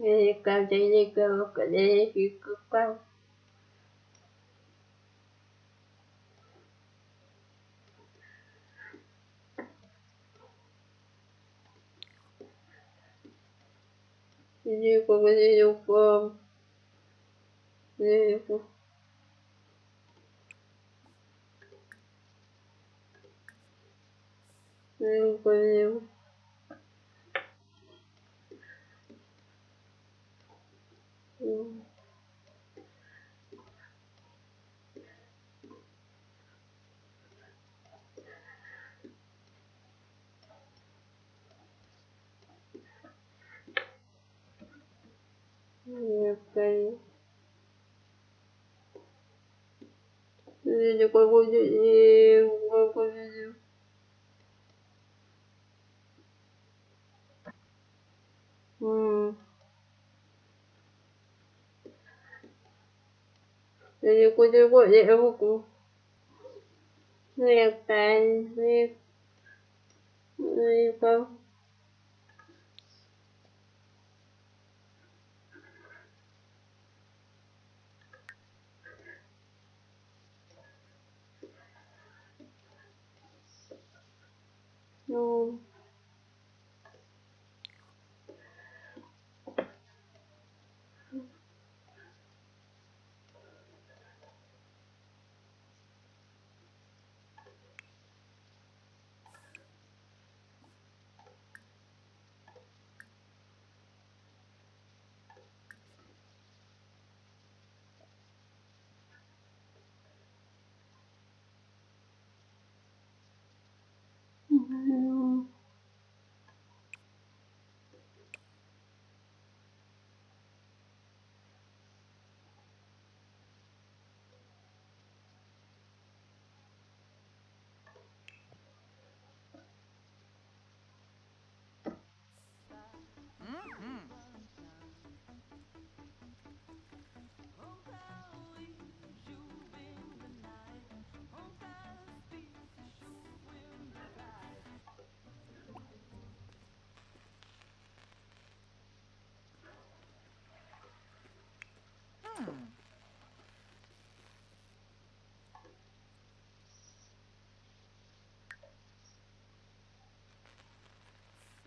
Nghe cao chạy đi cao cả đi khi cực cao Погоди. Некой. Иди, погоди, погоди. М. Iди, погоди, погоди, руку. Некой, некой. Некой. Ну. meu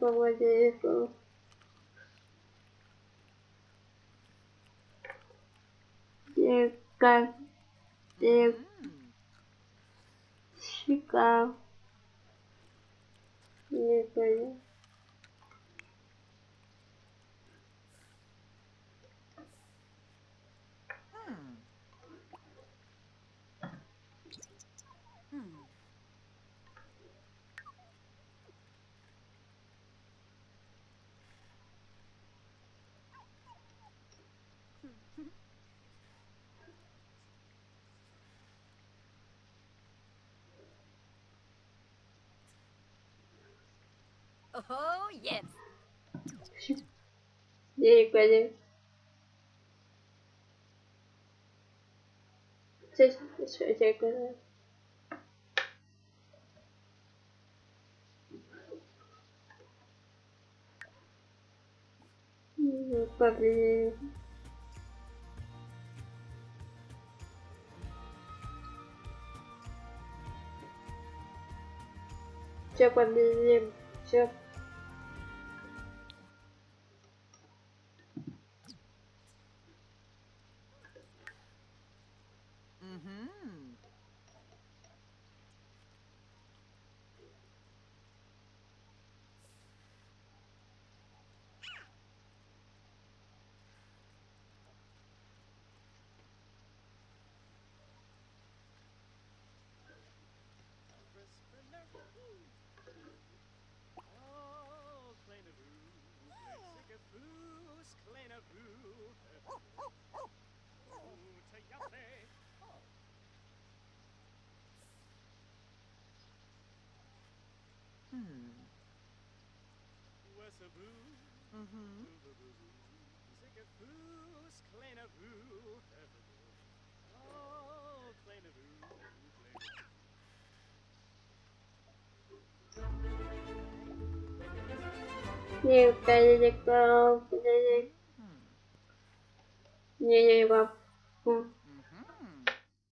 М. Пойдем. Не погоди, Oh, yes. Yeah, bei dem. Probably. Check the caboose, kleine Buche. Gute Jacke. Hmm. Was a boo. Mm-hmm. Sick a boos, kleine Buche. Oh, kleine Buche. Kleine Nie, wtedy tylko... wtedy- Hmm.